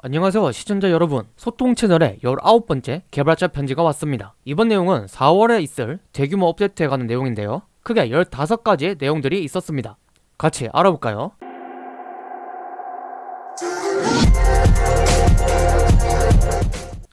안녕하세요 시청자 여러분. 소통 채널의 19번째 개발자 편지가 왔습니다. 이번 내용은 4월에 있을 대규모 업데이트에 관한 내용인데요. 크게 15가지의 내용들이 있었습니다. 같이 알아볼까요?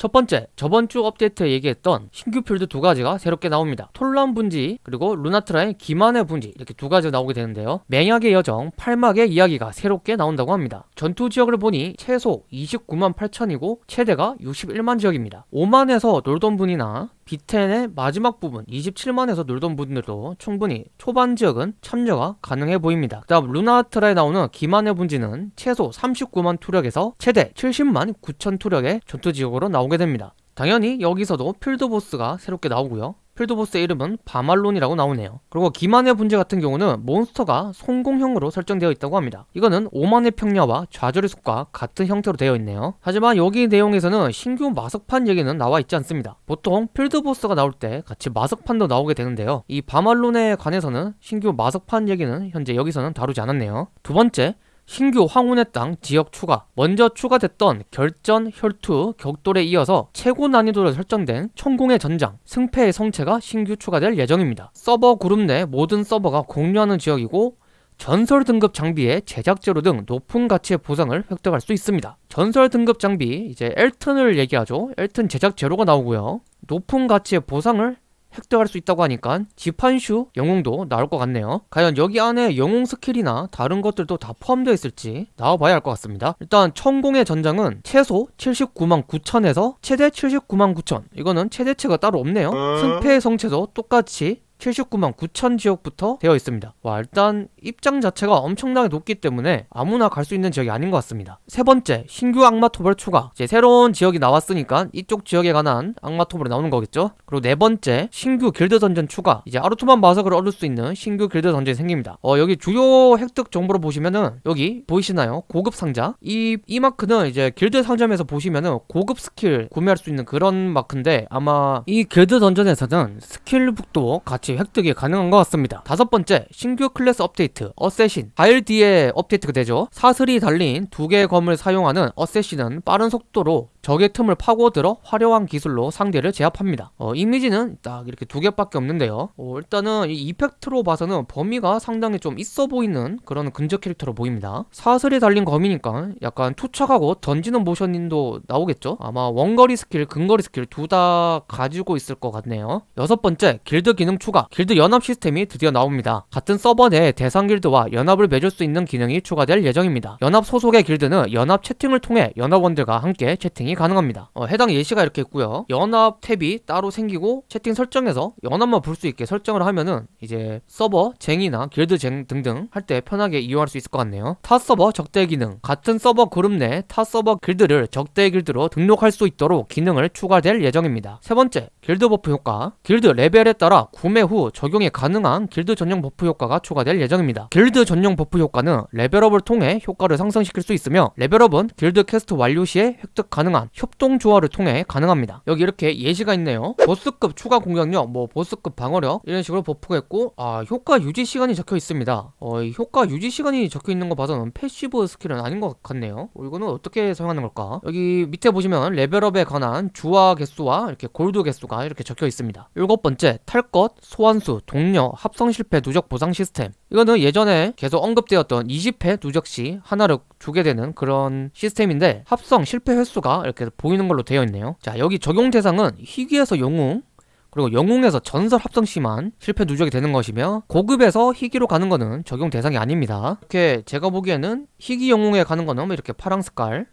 첫 번째, 저번 주 업데이트에 얘기했던 신규 필드 두 가지가 새롭게 나옵니다. 톨란 분지 그리고 루나트라의 기만의 분지 이렇게 두 가지가 나오게 되는데요. 맹약의 여정, 팔막의 이야기가 새롭게 나온다고 합니다. 전투 지역을 보니 최소 29만 8천이고 최대가 61만 지역입니다. 5만에서 놀던 분이나 비텐의 마지막 부분 27만에서 놀던 분들도 충분히 초반 지역은 참여가 가능해 보입니다. 그 다음 루나트라에 나오는 기만의 분지는 최소 39만 투력에서 최대 70만 9천 투력의 전투 지역으로 나오게 됩니다. 당연히 여기서도 field boss가 새롭게 나오고요. field boss의 이름은 바말론이라고 나오네요. 그리고 기만의 분지 같은 경우는 몬스터가 선공형으로 설정되어 있다고 합니다. 이거는 오만의 평야와 좌절의 숲과 같은 형태로 되어 있네요. 하지만 여기 내용에서는 신규 마석판 얘기는 나와 있지 않습니다. 보통 field boss가 나올 때 같이 마석판도 나오게 되는데요. 이 바말론에 관해서는 신규 마석판 얘기는 현재 여기서는 다루지 않았네요. 두 번째, 신규 황혼의 땅 지역 추가 먼저 추가됐던 결전, 혈투, 격돌에 이어서 최고 난이도로 설정된 천공의 전장, 승패의 성채가 신규 추가될 예정입니다. 서버 그룹 내 모든 서버가 공유하는 지역이고 전설 등급 장비의 제작 재료 등 높은 가치의 보상을 획득할 수 있습니다. 전설 등급 장비 이제 엘튼을 얘기하죠. 엘튼 제작 재료가 나오고요. 높은 가치의 보상을 획득할 수 있다고 하니까 지판슈 영웅도 나올 것 같네요. 과연 여기 안에 영웅 skill이나 다른 것들도 다 포함되어 있을지 나와봐야 할 것 같습니다. 일단 천공의 전장은 최소 79만 9천에서 최대 79만 9천. 이거는 최대치가 따로 없네요. 승패의 성채도 똑같이 79만 9천 지역부터 되어 있습니다. 와 일단 입장 자체가 엄청나게 높기 때문에 아무나 갈 수 있는 지역이 아닌 것 같습니다. 세 번째 신규 악마 토벌 추가. 이제 새로운 지역이 나왔으니까 이쪽 지역에 관한 악마 토벌이 나오는 거겠죠? 그리고 네 번째 신규 길드 던전 추가. 이제 아르투만 마석을 얻을 수 있는 신규 길드 dungeon이 생깁니다. 어 여기 주요 획득 정보로 보시면은 여기 보이시나요? 고급 상자. 이, 이 마크는 이제 길드 상점에서 보시면은 고급 스킬 구매할 수 있는 그런 마크인데 아마 이 길드 dungeon에서는 skill book도 같이 같이 획득이 가능한 것 같습니다. 다섯 번째 신규 클래스 업데이트 assassin. 4일 뒤에 업데이트가 되죠. 사슬이 달린 두 개의 검을 사용하는 assassin은 빠른 속도로 적의 틈을 파고들어 화려한 기술로 상대를 제압합니다. 어, 이미지는 딱 이렇게 두 개밖에 없는데요. 어, 일단은 이 이펙트로 봐서는 범위가 상당히 좀 있어 보이는 그런 근접 캐릭터로 보입니다. 사슬이 달린 검이니까 약간 투척하고 던지는 모션도 나오겠죠? 아마 원거리 스킬 근거리 스킬 둘 다 가지고 있을 것 같네요. 여섯 번째 길드 기능 추가. 길드 연합 시스템이 드디어 나옵니다. 같은 서버 내 대상 길드와 연합을 맺을 수 있는 기능이 추가될 예정입니다. 연합 소속의 길드는 연합 채팅을 통해 연합원들과 함께 채팅이 진행이 가능합니다. 어, 해당 예시가 이렇게 있고요. 연합 탭이 따로 생기고 채팅 설정에서 연합만 볼 수 있게 설정을 하면은 이제 서버 쟁이나 길드 쟁 등등 할 때 편하게 이용할 수 있을 것 같네요. 타 서버 적대 기능. 같은 서버 그룹 내 타 서버 길드를 적대 길드로 등록할 수 있도록 기능을 추가될 예정입니다. 세 번째 길드 버프 효과. 길드 레벨에 따라 구매 후 적용이 가능한 길드 전용 버프 효과가 추가될 예정입니다. 길드 전용 버프 효과는 레벨업을 통해 효과를 상승시킬 수 있으며 레벨업은 길드 퀘스트 완료 시에 획득 가능한 다양한 협동 주화를 통해 가능합니다. 여기 이렇게 예시가 있네요. 보스급 추가 공격력 뭐 보스급 방어력 이런 식으로 버프가 있고 아 효과 유지 시간이 적혀 있습니다. 어, 이 효과 유지 시간이 적혀 있는 거 봐서는 passive skill은 아닌 것 같네요. 어, 이거는 어떻게 사용하는 걸까? 여기 밑에 보시면 레벨업에 관한 주화 개수와 이렇게 골드 개수가 이렇게 적혀 있습니다. 일곱 번째 탈 것, 소환수, 동료, 합성 실패 누적 보상 시스템 이거는 예전에 계속 언급되었던 20회 누적 시 하나를 주게 되는 그런 시스템인데 합성 실패 횟수가 이렇게 보이는 걸로 되어 있네요. 자 여기 적용 대상은 희귀에서 영웅 그리고 영웅에서 전설 합성 시만 실패 누적이 되는 것이며 고급에서 희귀로 가는 거는 적용 대상이 아닙니다. 이렇게 제가 보기에는 희귀 영웅에 가는 거는 이렇게 파랑 색깔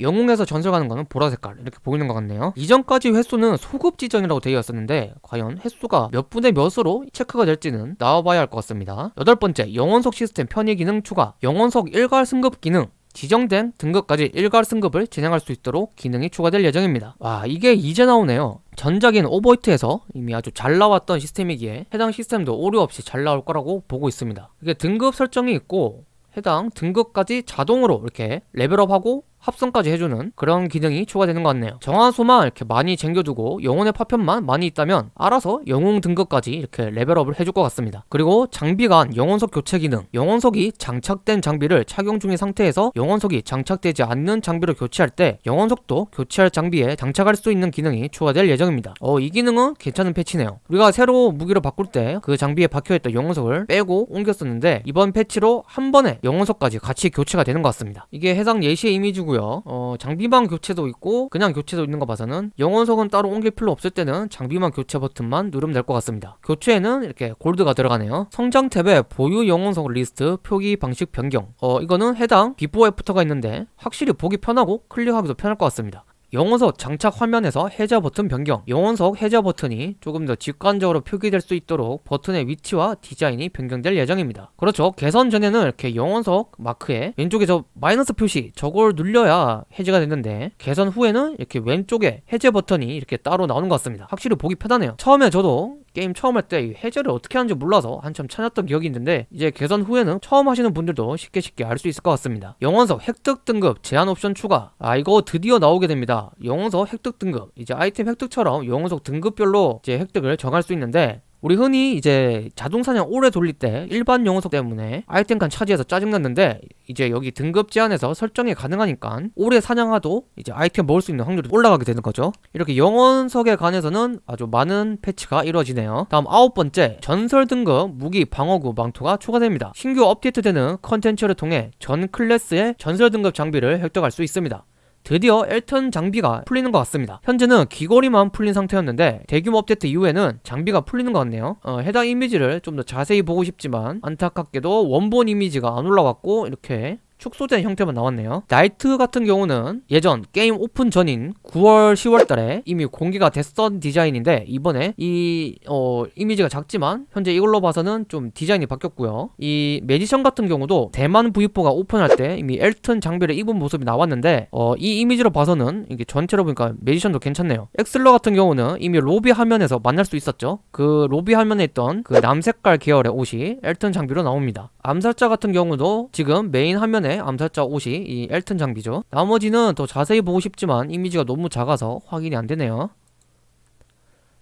영웅에서 전설 가는 거는 보라 색깔 이렇게 보이는 것 같네요. 이전까지 횟수는 소급 지정이라고 되어 있었는데 과연 횟수가 몇 분의 몇으로 체크가 될지는 나와봐야 할 것 같습니다. 여덟 번째 영원석 시스템 편의 기능 추가. 영원석 일괄 승급 기능. 지정된 등급까지 일괄 승급을 진행할 수 있도록 기능이 추가될 예정입니다. 와 이게 이제 나오네요. 전작인 오버히트에서 이미 아주 잘 나왔던 시스템이기에 해당 시스템도 오류 없이 잘 나올 거라고 보고 있습니다. 이게 등급 설정이 있고 해당 등급까지 자동으로 이렇게 레벨업하고 합성까지 해주는 그런 기능이 추가되는 것 같네요. 정화수만 이렇게 많이 챙겨두고 영혼의 파편만 많이 있다면 알아서 영웅 등급까지 이렇게 레벨업을 해줄 것 같습니다. 그리고 장비 간 영혼석 교체 기능. 영혼석이 장착된 장비를 착용 중인 상태에서 영혼석이 장착되지 않는 장비를 교체할 때 영혼석도 교체할 장비에 장착할 수 있는 기능이 추가될 예정입니다. 어 이 기능은 괜찮은 패치네요. 우리가 새로 무기를 바꿀 때 그 장비에 박혀있던 영혼석을 빼고 옮겼었는데 이번 패치로 한 번에 영혼석까지 같이 교체가 되는 것 같습니다. 이게 해당 예시의 이미지고요 어 장비만 교체도 있고 그냥 교체도 있는 거 봐서는 영혼석은 따로 옮길 필요 없을 때는 장비만 교체 버튼만 누르면 될 것 같습니다. 교체에는 이렇게 골드가 들어가네요. 성장 탭에 보유 영혼석 리스트 표기 방식 변경. 어 이거는 해당 비포 애프터가 있는데 확실히 보기 편하고 클릭하기도 편할 것 같습니다 영혼석 장착 화면에서 해제 버튼 변경. 영혼석 해제 버튼이 조금 더 직관적으로 표기될 수 있도록 버튼의 위치와 디자인이 변경될 예정입니다. 그렇죠. 개선 전에는 이렇게 영혼석 마크에 왼쪽에 저 마이너스 표시 저걸 눌려야 해제가 됐는데 개선 후에는 이렇게 왼쪽에 해제 버튼이 이렇게 따로 나오는 것 같습니다. 확실히 보기 편하네요. 처음에 저도 게임 처음 할 때 해제를 어떻게 하는지 몰라서 한참 찾았던 기억이 있는데 이제 개선 후에는 처음 하시는 분들도 쉽게 쉽게 알 수 있을 것 같습니다. 영혼석 획득 등급 제한 옵션 추가. 아 이거 드디어 나오게 됩니다. 영혼석 획득 등급. 이제 아이템 획득처럼 영혼석 등급별로 이제 획득을 정할 수 있는데 우리 흔히 이제 자동사냥 오래 돌릴 때 일반 영혼석 때문에 아이템칸 차지해서 짜증났는데 이제 여기 등급 제한에서 설정이 가능하니까 오래 사냥해도 이제 아이템 먹을 수 있는 확률이 올라가게 되는 거죠. 이렇게 영혼석에 관해서는 아주 많은 패치가 이루어지네요. 다음 아홉 번째 전설 등급 무기 방어구 망토가 추가됩니다. 신규 업데이트되는 컨텐츠를 통해 전 클래스의 전설 등급 장비를 획득할 수 있습니다 드디어 엘튼 장비가 풀리는 것 같습니다. 현재는 귀걸이만 풀린 상태였는데 대규모 업데이트 이후에는 장비가 풀리는 것 같네요. 어, 해당 이미지를 좀 더 자세히 보고 싶지만 안타깝게도 원본 이미지가 안 올라왔고 이렇게 축소된 형태만 나왔네요. 나이트 같은 경우는 예전 게임 오픈 전인 9월 10월 달에 이미 공개가 됐던 디자인인데 이번에 이 어, 이미지가 작지만 현재 이걸로 봐서는 좀 디자인이 바뀌었고요. 이 매지션 같은 경우도 대만 V4가 오픈할 때 이미 엘튼 장비를 입은 모습이 나왔는데 어, 이 이미지로 봐서는 이게 전체로 보니까 매지션도 괜찮네요. 엑슬러 같은 경우는 이미 로비 화면에서 만날 수 있었죠. 그 로비 화면에 있던 그 남색깔 계열의 옷이 엘튼 장비로 나옵니다. 암살자 같은 경우도 지금 메인 화면에 암살자 옷이 이 엘튼 장비죠. 나머지는 더 자세히 보고 싶지만 이미지가 너무 작아서 확인이 안되네요.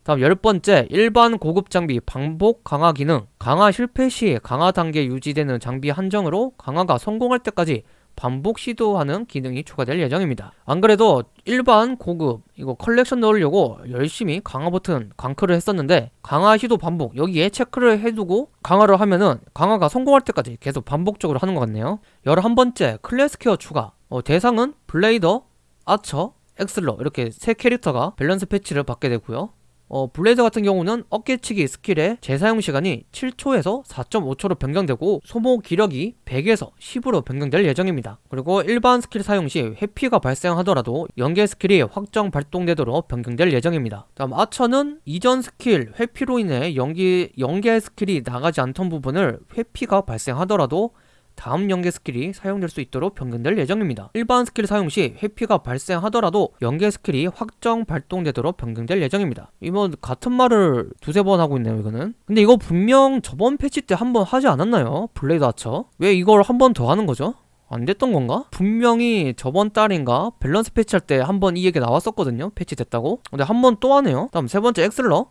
다음 열번째 일반 고급 장비 반복 강화 기능. 강화 실패 시 강화 단계 유지되는 장비 한정으로 강화가 성공할 때까지 반복 시도하는 기능이 추가될 예정입니다. 안 그래도 일반 고급 이거 컬렉션 넣으려고 열심히 강화 버튼 광클을 했었는데 강화 시도 반복 여기에 체크를 해두고 강화를 하면은 강화가 성공할 때까지 계속 반복적으로 하는 것 같네요. 11번째 클래스 케어 추가. 어, 대상은 블레이더, 아처, 엑슬러 이렇게 세 캐릭터가 밸런스 패치를 받게 되고요 어, 블레이더 같은 경우는 어깨치기 스킬의 재사용 시간이 7초에서 4.5초로 변경되고 소모 기력이 100에서 10으로 변경될 예정입니다. 그리고 일반 스킬 사용 시 회피가 발생하더라도 연계 스킬이 확정 발동되도록 변경될 예정입니다. 다음 아처는 이전 스킬 회피로 인해 연기, 연계 스킬이 나가지 않던 부분을 회피가 발생하더라도 다음 연계 스킬이 사용될 수 있도록 변경될 예정입니다. 일반 스킬 사용 시 회피가 발생하더라도 연계 스킬이 확정 발동되도록 변경될 예정입니다. 이뭐 같은 말을 두세 번 하고 있네요 이거는. 근데 이거 분명 저번 패치 때 한 번 하지 않았나요? 블레이드 아처? 왜 이걸 한 번 더 하는 거죠? 안 됐던 건가? 분명히 저번 달인가 밸런스 패치할 때 한 번 이 얘기 나왔었거든요 패치 됐다고 근데 한 번 또 하네요 다음 세 번째 엑슬러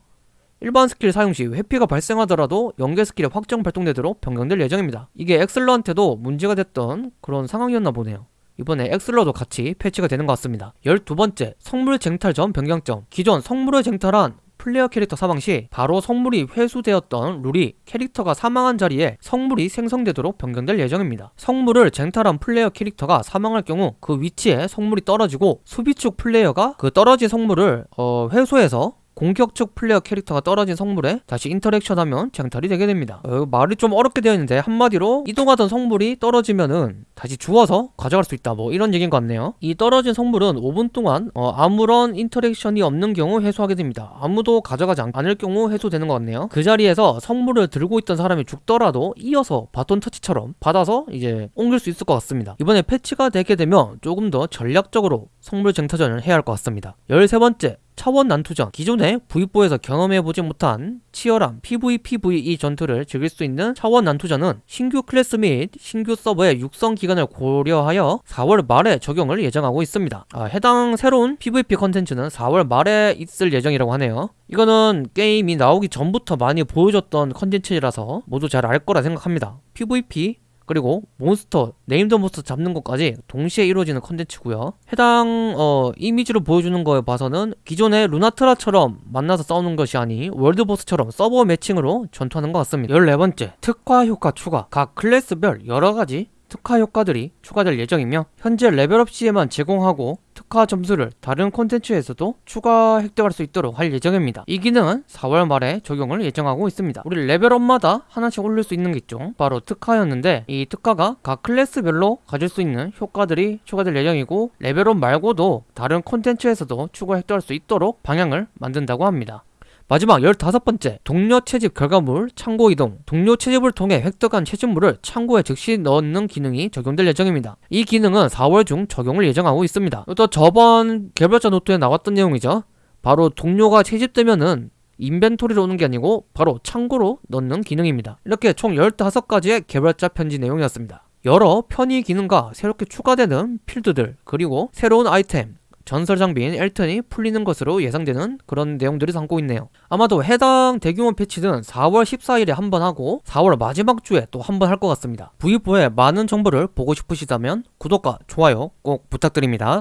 일반 스킬 사용 시 회피가 발생하더라도 연계 스킬이 확정 발동되도록 변경될 예정입니다. 이게 엑슬러한테도 문제가 됐던 그런 상황이었나 보네요. 이번에 엑슬러도 같이 패치가 되는 것 같습니다. 12번째, 성물 쟁탈전 변경점. 기존 성물을 쟁탈한 플레이어 캐릭터 사망 시 바로 성물이 회수되었던 룰이 캐릭터가 사망한 자리에 성물이 생성되도록 변경될 예정입니다. 성물을 쟁탈한 플레이어 캐릭터가 사망할 경우 그 위치에 성물이 떨어지고 수비측 플레이어가 그 떨어진 성물을 어, 회수해서 공격측 플레이어 캐릭터가 떨어진 성물에 다시 interaction하면 쟁탈이 되게 됩니다. 어, 말이 좀 어렵게 되어 있는데 한마디로 이동하던 성물이 떨어지면은 다시 주워서 가져갈 수 있다. 뭐 이런 얘기인 것 같네요. 이 떨어진 성물은 5분 동안 어, 아무런 interaction이 없는 경우 회수하게 됩니다. 아무도 가져가지 않을 경우 회수되는 것 같네요. 그 자리에서 성물을 들고 있던 사람이 죽더라도 이어서 바톤 터치처럼 받아서 이제 옮길 수 있을 것 같습니다. 이번에 패치가 되게 되면 조금 더 전략적으로 성물 쟁탈전을 해야 할 것 같습니다. 13번째 차원 난투전 기존의 V4에서 경험해보지 못한 치열한 PVPVE 전투를 즐길 수 있는 차원 난투전은 신규 클래스 및 신규 서버의 육성 기간을 고려하여 4월 말에 적용을 예정하고 있습니다. 아, 해당 새로운 PVP 컨텐츠는 4월 말에 있을 예정이라고 하네요. 이거는 게임이 나오기 전부터 많이 보여줬던 컨텐츠라서 모두 잘 알 거라 생각합니다. PVP 그리고 몬스터, named 몬스터 잡는 것까지 동시에 이루어지는 컨텐츠고요. 해당 어, 이미지로 보여주는 거에 봐서는 기존의 루나트라처럼 만나서 싸우는 것이 아닌 월드보스처럼 서버 matching으로 전투하는 것 같습니다. 14번째, 특화 효과 추가. 각 클래스별 여러가지 특화 효과들이 추가될 예정이며 현재 레벨업 시에만 제공하고 특화 점수를 다른 콘텐츠에서도 추가 획득할 수 있도록 할 예정입니다. 이 기능은 4월 말에 적용을 예정하고 있습니다. 우리 레벨업마다 하나씩 올릴 수 있는 게 있죠. 바로 특화였는데 이 특화가 각 클래스별로 가질 수 있는 효과들이 추가될 예정이고 레벨업 말고도 다른 콘텐츠에서도 추가 획득할 수 있도록 방향을 만든다고 합니다. 마지막 15번째 동료 채집 결과물 창고 이동. 동료 채집을 통해 획득한 채집물을 창고에 즉시 넣는 기능이 적용될 예정입니다. 이 기능은 4월 중 적용을 예정하고 있습니다. 또 저번 개발자 노트에 나왔던 내용이죠. 바로 동료가 채집되면은 인벤토리로 오는 게 아니고 바로 창고로 넣는 기능입니다. 이렇게 총 15가지의 개발자 편지 내용이었습니다. 여러 편의 기능과 새롭게 추가되는 필드들 그리고 새로운 아이템 전설 장비인 엘튼이 풀리는 것으로 예상되는 그런 내용들이 담고 있네요. 아마도 해당 대규모 패치는 4월 14일에 한 번 하고 4월 마지막 주에 또 한 번 할 것 같습니다. V4의 많은 정보를 보고 싶으시다면 구독과 좋아요 꼭 부탁드립니다.